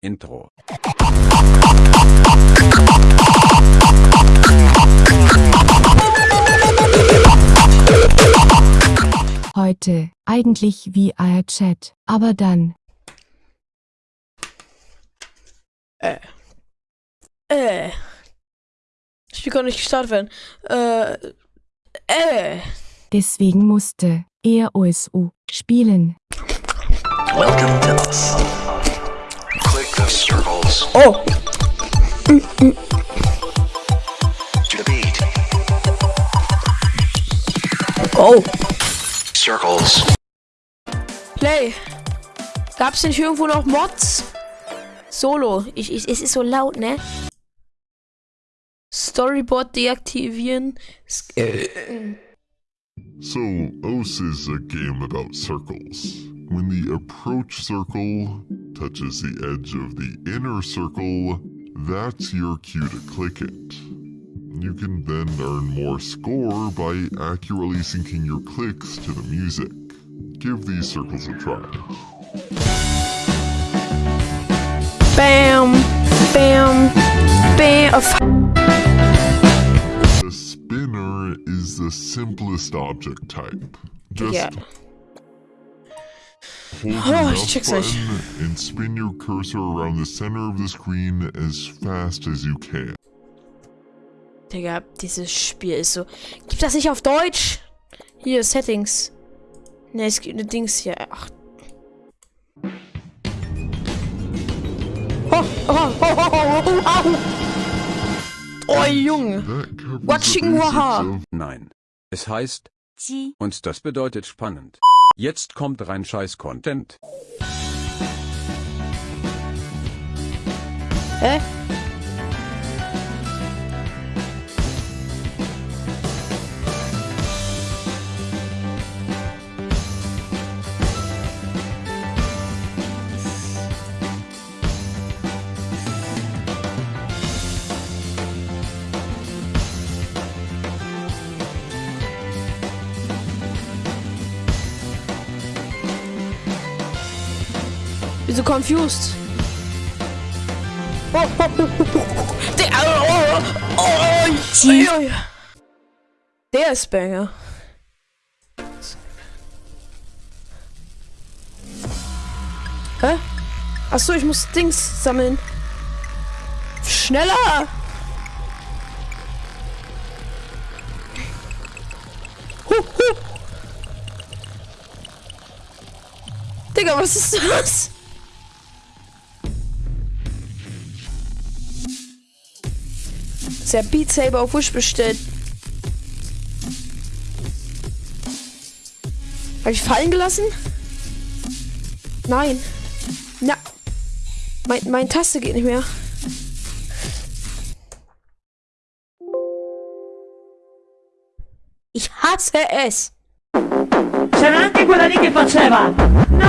Intro. Heute, eigentlich wie Chat, aber dann, Äh. Äh. Das Spiel kann nicht gestartet werden. Äh. Äh. deswegen musste er OSU spielen. Welcome to us. Click the circles Oh. to the beat. Oh. Circles. Play. Gab's nicht irgendwo noch Mods? Solo. Ich, ich, es ist so laut, ne? Storyboard deaktivieren. S- äh. So, OS is a game about circles. When the approach circle touches the edge of the inner circle, that's your cue to click it. You can then earn more score by accurately syncing your clicks to the music. Give these circles a try. Bam. Bam. Bam. The spinner is the simplest object type. Just Yeah. Hold the Oh, ich check's button and spin your cursor around the center of the screen as fast as you can. Digga, dieses Spiel ist so. Gibt das nicht auf Deutsch? Hier, Settings. Ne, es gibt ne Dings hier. Ach. Oh, oh, oh, oh, oh, oh, oh. oh Junge. Covers the Watching Waha. Nein. Es heißt und das bedeutet spannend. Jetzt kommt rein scheiß Content. Hä? Wieso confused? Oh, oh, oh, oh, oh. Der, oh, oh, oh, oh. Der ist Banger. Hä? Achso, ich muss Dings sammeln. Schneller! Huh, huh. Digga, was ist das? Ja Beat Saber auf Wish bestellt. Habe ich fallen gelassen? Nein. Na. Mein, mein Taste geht nicht mehr. Ich hasse es. C'erano anche quella Noi